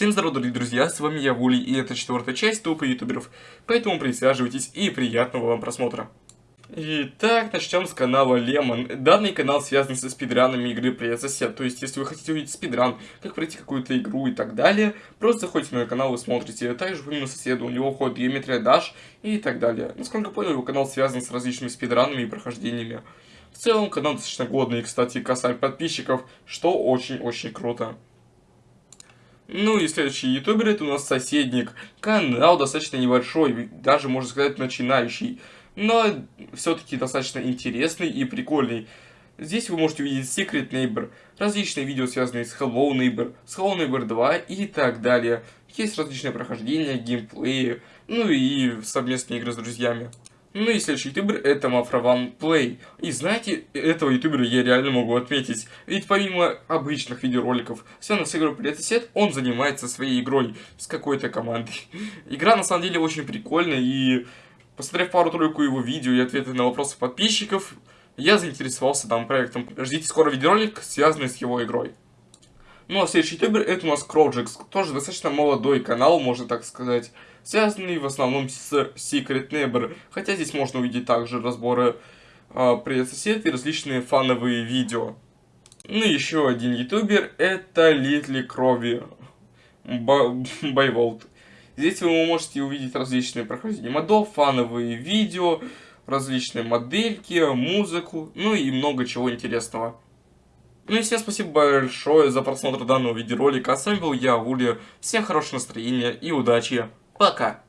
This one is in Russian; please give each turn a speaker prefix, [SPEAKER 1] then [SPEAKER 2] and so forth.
[SPEAKER 1] Всем здорова, дорогие друзья, с вами я, Вули, и это четвертая часть тупо ютуберов, поэтому присаживайтесь и приятного вам просмотра. Итак, начнем с канала Lemon. Данный канал связан со спидранами игры Сосед, то есть если вы хотите увидеть спидран, как пройти какую-то игру и так далее, просто заходите на канал и смотрите. Также помимо соседа у него входит геометрия Dash и так далее. Насколько понял, его канал связан с различными спидранами и прохождениями. В целом, канал достаточно годный, кстати, касаемо подписчиков, что очень-очень круто. Ну и следующий ютубер это у нас соседник. Канал достаточно небольшой, даже можно сказать начинающий. Но все-таки достаточно интересный и прикольный. Здесь вы можете увидеть Secret Neighbor, различные видео, связанные с Hello Neighbor, с Hello Neighbor 2 и так далее. Есть различные прохождения, геймплеи, ну и совместные игры с друзьями. Ну и следующий ютубер это Мафраван Плей. И знаете, этого ютубера я реально могу отметить. Ведь помимо обычных видеороликов, связанных с игрой Сосед, он занимается своей игрой с какой-то командой. Игра на самом деле очень прикольная и... Посмотрев пару-тройку его видео и ответы на вопросы подписчиков, я заинтересовался данным проектом. Ждите скоро видеоролик, связанный с его игрой. Ну а следующий ютубер это у нас Кроджекс, тоже достаточно молодой канал, можно так сказать связанный в основном с Secret Neighbor, хотя здесь можно увидеть также разборы э, Привет сосед и различные фановые видео. Ну и еще один ютубер, это Литли Крови Байволт. Здесь вы можете увидеть различные прохождения модов, фановые видео, различные модельки, музыку, ну и много чего интересного. Ну и всем спасибо большое за просмотр данного видеоролика. А с вами был я, Ули. Всем хорошего настроения и удачи. Пока.